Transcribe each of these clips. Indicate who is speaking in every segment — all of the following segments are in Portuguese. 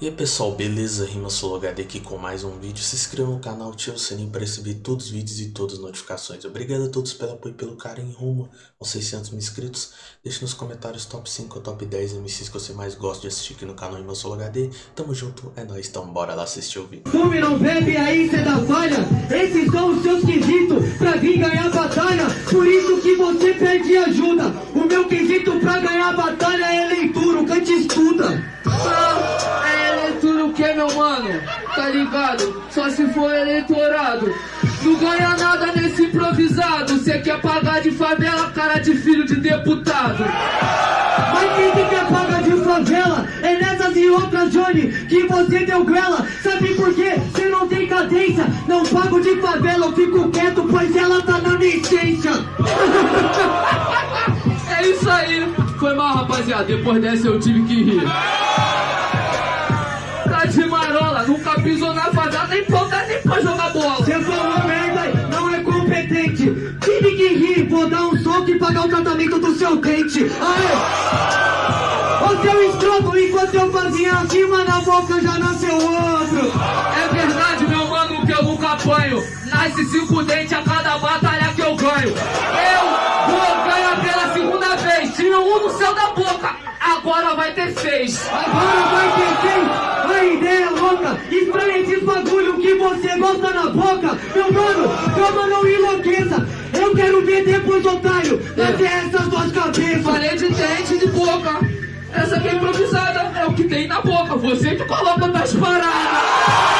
Speaker 1: E aí pessoal, beleza? Rima HD aqui com mais um vídeo. Se inscreva no canal, ative o sininho para receber todos os vídeos e todas as notificações. Obrigado a todos pelo apoio e pelo carinho rumo aos 600 mil inscritos. Deixe nos comentários top 5 ou top 10 MCs que você mais gosta de assistir aqui no canal Rima HD. Tamo junto, é nóis, então bora lá assistir o vídeo.
Speaker 2: Não bebe aí, cê dá falha. Esses são os seus quesitos pra vir ganhar batalha. Por isso que você pede ajuda. O meu quesito
Speaker 3: For eleitorado. Não ganha nada nesse improvisado. Cê quer pagar de favela, cara de filho de deputado.
Speaker 2: Mas quem que quer pagar de favela? É nessas e outras, Johnny, que você deu grela. Sabe por quê? Cê não tem cadência. Não pago de favela, eu fico quieto, pois ela tá na essência.
Speaker 3: É isso aí. Foi mal, rapaziada. Depois dessa eu tive que rir. Tá de marola, nunca pisou na favela, nem ponta nem pra jogar bola.
Speaker 2: Você falou merda, não é competente. Tive que rir, vou dar um soco e pagar o tratamento do seu dente. Aê! Ô seu estrondo, enquanto eu fazia acima na boca já nasceu outro.
Speaker 3: É verdade, meu mano, que eu nunca apanho. Nasce cinco dentes a cada batalha que eu ganho. Eu vou ganhar pela segunda vez. Tinha um no céu da boca, agora vai ter seis.
Speaker 2: Agora vai ter quem? A ideia é louca, que você gosta na boca. Meu mano, calma, não enlouqueça. Eu quero ver depois, otário, nascer essas duas cabeças.
Speaker 3: Falei de dente de boca. Essa aqui é improvisada, é o que tem na boca. Você que coloca nas paradas.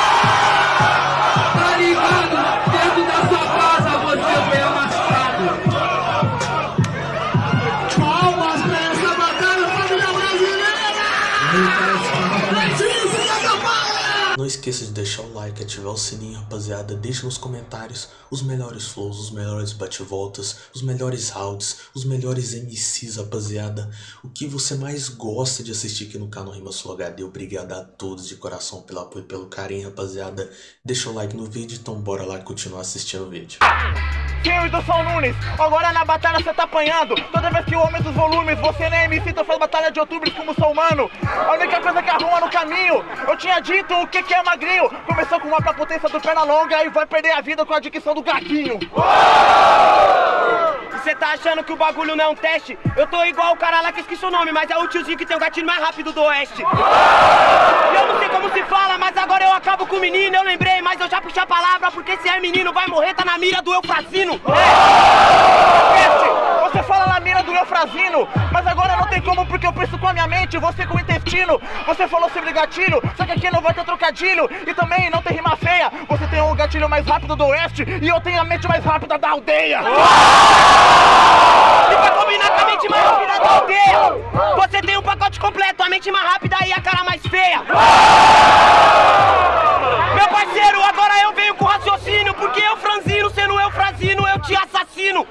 Speaker 1: Esqueça de deixar o like, ativar o sininho, rapaziada. Deixa nos comentários os melhores flows, os melhores bate-voltas, os melhores rounds, os melhores MCs, rapaziada. O que você mais gosta de assistir aqui no canal Rima Sul HD. Obrigado a todos de coração pelo apoio e pelo carinho, rapaziada. Deixa o like no vídeo, então bora lá continuar assistindo o vídeo.
Speaker 4: Eu e do São Nunes, agora na batalha você tá apanhando Toda vez que eu aumento os volumes, você nem MC Então faz batalha de outubro como sou humano A única coisa que arruma no caminho Eu tinha dito o que que é magrinho Começou com uma pra potência do perna longa E vai perder a vida com a dicção do gatinho
Speaker 5: Você tá achando que o bagulho não é um teste? Eu tô igual o cara lá que esqueci o nome, mas é o tiozinho que tem o gatilho mais rápido do oeste. E eu não sei como se fala, mas agora eu acabo com o menino. Eu lembrei, mas eu já puxei a palavra, porque se é menino vai morrer, tá na mira do Eufrazino.
Speaker 4: Peste, Você fala na mira do Eufrazino Mas agora não tem como porque eu penso com a minha mente Você com o intestino Você falou sobre gatilho Só que aqui não vai ter trocadilho E também não tem rima feia Você tem o gatilho mais rápido do oeste E eu tenho a mente mais rápida da aldeia
Speaker 5: E pra combinar com a mente mais rápida da aldeia, você tem um pacote completo, a mente mais rápida e a cara mais feia. Meu parceiro, agora eu venho com raciocínio, porque eu franzino, sendo eu franzino, eu te assassino.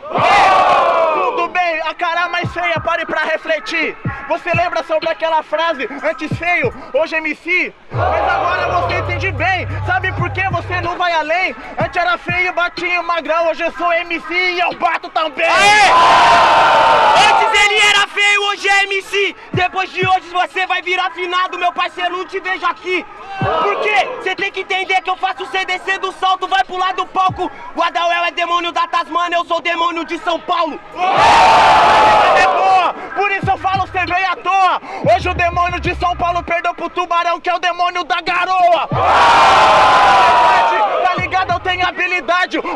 Speaker 4: Mais feia, pare pra refletir Você lembra sobre aquela frase, antes feio, hoje MC? Mas agora você entende bem, sabe por que você não vai além? Antes era feio, batia magrão, hoje eu sou MC e eu bato também
Speaker 5: Antes ele era feio, hoje é MC. Depois de hoje você vai virar finado, meu parceiro, não te vejo aqui. Por quê? Você tem que entender que eu faço você descer do salto, vai pular do palco. O Adauel é demônio da Tasmania, eu sou demônio de São Paulo.
Speaker 4: é boa, por isso eu falo você veio à toa Hoje o demônio de São Paulo perdeu pro tubarão que é o demônio da garoa tenho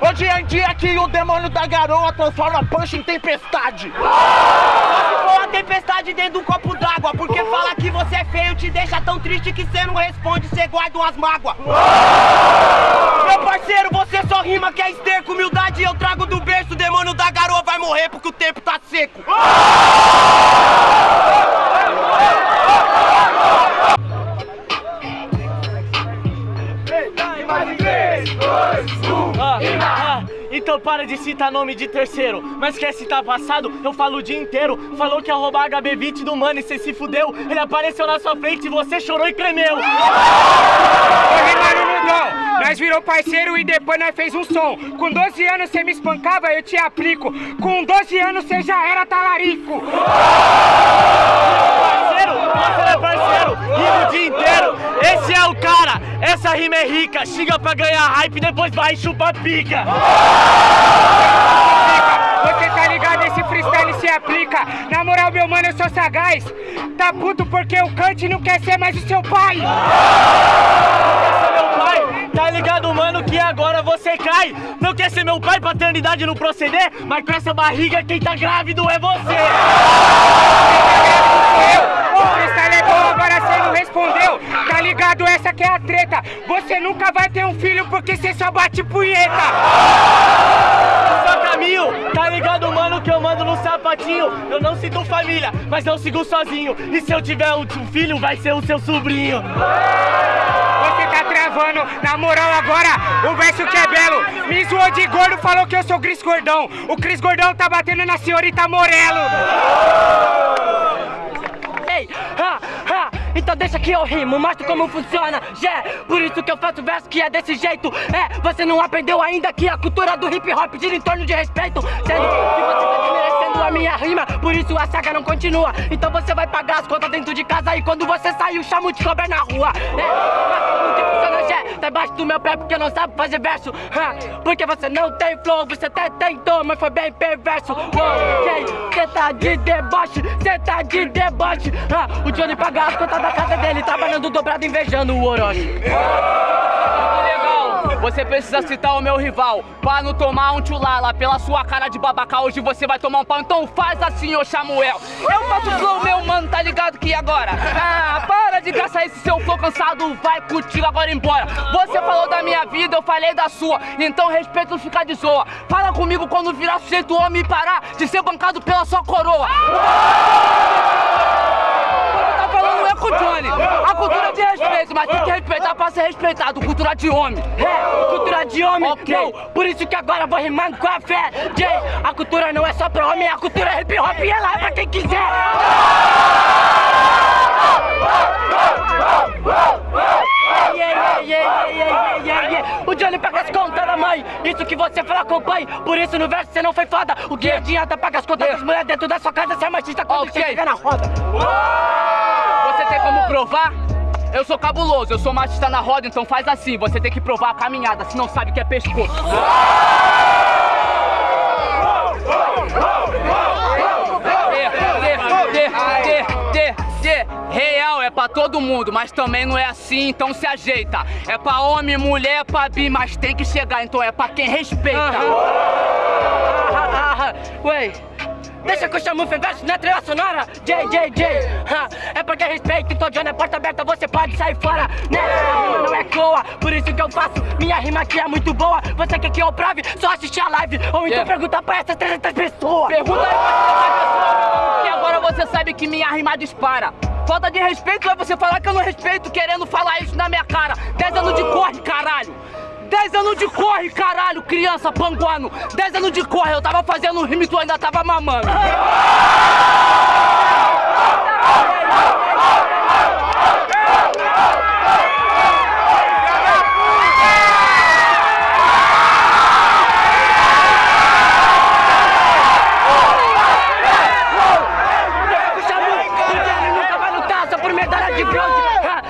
Speaker 4: Hoje em dia aqui o demônio da garoa transforma punch em tempestade
Speaker 5: se for uma tempestade dentro de um copo d'água, porque fala que você é feio, te deixa tão triste que você não responde, você guarda umas mágoas. Meu parceiro, você só rima que é esterco, humildade eu trago do berço, o demônio da garoa vai morrer porque o tempo tá seco.
Speaker 6: Então para de citar nome de terceiro Mas quer citar passado? Eu falo o dia inteiro Falou que ia roubar HB20 do mano e cê se fudeu Ele apareceu na sua frente e você chorou e tremeu
Speaker 7: nós virou parceiro e depois nós fez um som. Com 12 anos cê me espancava, eu te aplico. Com 12 anos cê já era talarico.
Speaker 6: Rica, xinga pra ganhar hype, depois vai chupar pica.
Speaker 7: Você tá ligado? Esse freestyle se aplica. Na moral, meu mano, eu sou sagaz. Tá puto porque o Kant não quer ser mais o seu pai.
Speaker 6: Esse meu pai, tá ligado, mano, que agora você cai. Não quer ser meu pai, paternidade não proceder, mas com essa barriga quem tá grávido é você.
Speaker 7: Agora você não respondeu. Tá ligado? Essa que é a treta. Você nunca vai ter um filho porque você só bate punheta.
Speaker 6: Caminho, tá ligado, mano, que eu mando no sapatinho. Eu não sinto família, mas eu sigo sozinho. E se eu tiver um filho, vai ser o seu sobrinho.
Speaker 7: Você tá travando, na moral agora, o verso que é belo. Me zoou de gordo, falou que eu sou Cris Gordão. O Cris Gordão tá batendo na senhorita Morelo.
Speaker 8: Então deixa que eu rimo, mostro como funciona, yeah, por isso que eu faço verso que é desse jeito, é, você não aprendeu ainda que a cultura do hip hop gira em torno de respeito, sendo que você tá a minha rima, por isso a saga não continua, então você vai pagar as contas dentro de casa e quando você sair o chamo de cobra na rua, é, yeah, tá embaixo do meu pé porque não sabe fazer verso, porque você não tem flow, você até tentou, mas foi bem perverso, ok, cê tá de deboche, cê tá de deboche, ah, o Johnny paga as contas da casa dele, trabalhando dobrado, invejando o Orochi.
Speaker 3: Você precisa citar o meu rival. Pra não tomar um tchulala Pela sua cara de babaca Hoje você vai tomar um pau. Então faz assim, ô Samuel. Eu faço flow, meu mano, tá ligado que agora? Ah, para de gastar esse seu flow cansado Vai contigo agora embora. Você falou da minha vida, eu falei da sua. Então respeito não ficar de zoa. Fala comigo quando virar sujeito homem e parar De ser bancado pela sua coroa A cultura de respeito, mas tem que respeitar pra ser respeitado Cultura de homem
Speaker 8: É, cultura de homem,
Speaker 3: Ok.
Speaker 8: não, por isso que agora vou rimando com a fé, Jay, a cultura não é só pra homem, a cultura é hip hop e ela é pra quem quiser. Yeah, yeah, yeah. O Johnny paga as contas da mãe, isso que você fala com o pai, por isso no verso você não foi foda. O que adianta pagar as contas das mulheres dentro da sua casa se é machista quando
Speaker 3: Ok.
Speaker 8: você fica na roda?
Speaker 3: Você tem como provar? Eu sou cabuloso, eu sou machista na roda, então faz assim, você tem que provar a caminhada, se não sabe que é pescoço. Real é pra todo mundo, mas também não é assim, então se ajeita. É pra homem, mulher, pra bi, mas tem que chegar, então é pra quem respeita.
Speaker 8: Ah, Ué, deixa que eu chamo o verso na trilha sonora J, J, J É porque respeito, então John é porta aberta, você pode sair fora Né, rima não é coa, por isso que eu faço Minha rima aqui é muito boa, você quer que eu prove? Só assistir a live, ou então
Speaker 3: Yeah.
Speaker 8: pergunta pra essas 300 pessoas
Speaker 3: Pergunta aí pra essas pessoas, que agora você sabe que minha rima dispara. Falta de respeito é você falar que eu não respeito, querendo falar isso na minha cara. 10 anos de corre, caralho. 10 anos de corre, caralho, criança panguano. 10 anos de corre, eu tava fazendo rima e tu ainda tava mamando.
Speaker 8: Porque ele nunca vai lutar só por medalha de bronze Ah,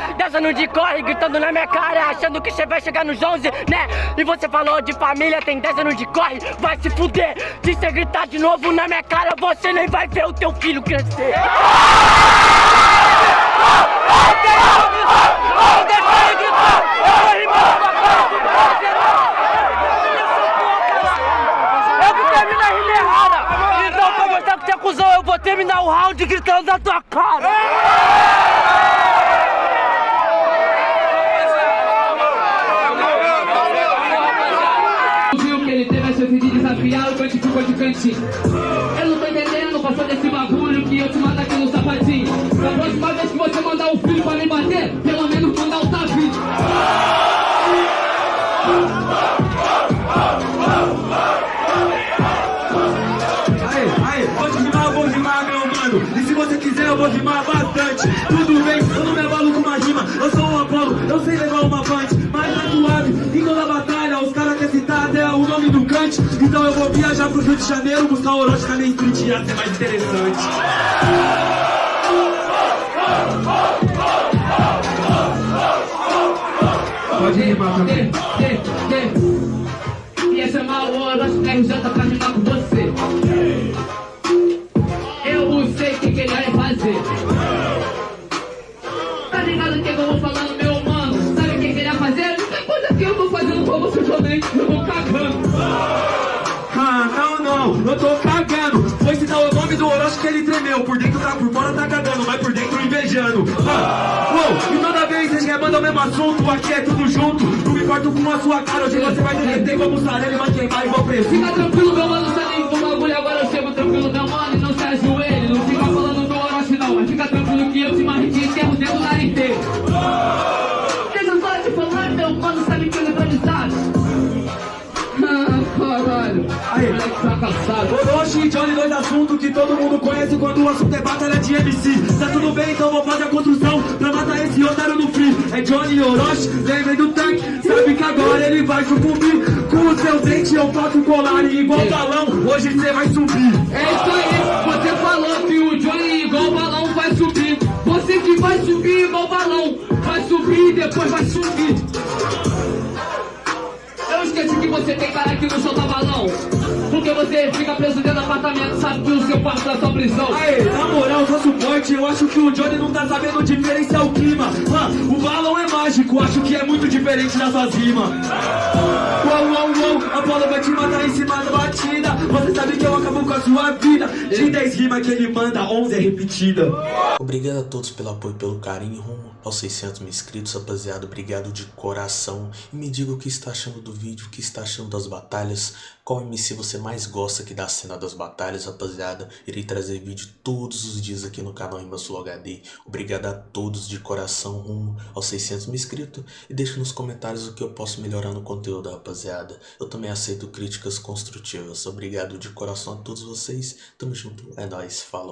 Speaker 8: De corre, gritando na minha cara Achando que você vai chegar nos 11, né? E você falou de família, tem 10 anos de corre Vai se fuder, se você gritar de novo na minha cara Você nem vai ver o teu filho crescer. Então que Eu vou terminar o round gritando na tua cara
Speaker 9: eu
Speaker 10: vou rimar bastante. Tudo bem, eu não me abalo com uma rima. Eu sou um Apolo, eu sei levar uma punch. Mas tá suave, em toda batalha, os caras querem citar até o nome do Kant. Então eu vou viajar pro Rio de Janeiro, buscar Orochi na minha street, ia ser mais interessante. Pode rimar também.
Speaker 3: Ia chamar o Orochi RJ pra rimar com você. Você também. Eu vou cagando.
Speaker 10: Ah, não, não, eu tô cagando. Foi citar o nome do Orochi que ele tremeu. Por dentro tá por fora tá cagando, mas por dentro invejando. Ah, uou, e toda vez vocês querem mandar o mesmo assunto. Aqui é tudo junto. Não me importo com a sua cara. Hoje você vai derreter como e vai queimar igual preço.
Speaker 3: Fica tranquilo, meu mano, tá
Speaker 10: todo mundo conhece quando o assunto é batalha de MC. Tá tudo bem, então vou fazer a construção pra matar esse otário no free. É Johnny Orochi, lembrem do tanque. Sabe que agora ele vai sucumbir. Com o seu dente eu faço colar e igual balão, hoje cê vai subir.
Speaker 3: É isso aí, você falou que o Johnny igual balão vai subir. Você que vai subir igual balão, vai subir e depois vai subir. Eu esqueci que você tem cara que não solta balão. Porque você fica preso dentro do apartamento, sabe que o seu quarto é sua prisão.
Speaker 10: Aê, na moral, só suporte, eu acho que o Johnny não tá sabendo diferenciar o clima. Ah, o balão é mágico, acho que é muito diferente das suas rimas. Uau, uau, uau, a bola vai te matar em cima da batida. Você sabe que eu acabo com a sua vida. De 10 rimas que ele manda, 11 é repetida.
Speaker 1: Obrigado a todos pelo apoio pelo carinho rumo aos 600 mil inscritos, rapaziada. Obrigado de coração. E me diga o que está achando do vídeo, o que está achando das batalhas. Qual MC você mais gosta aqui da cena das batalhas, rapaziada. Irei trazer vídeo todos os dias aqui no canal Imbassul HD. Obrigado a todos de coração rumo aos 600 mil inscritos. E deixe nos comentários o que eu posso melhorar no conteúdo, rapaziada. Eu também aceito críticas construtivas. Obrigado de coração a todos vocês. Tamo junto. É nóis. Falou.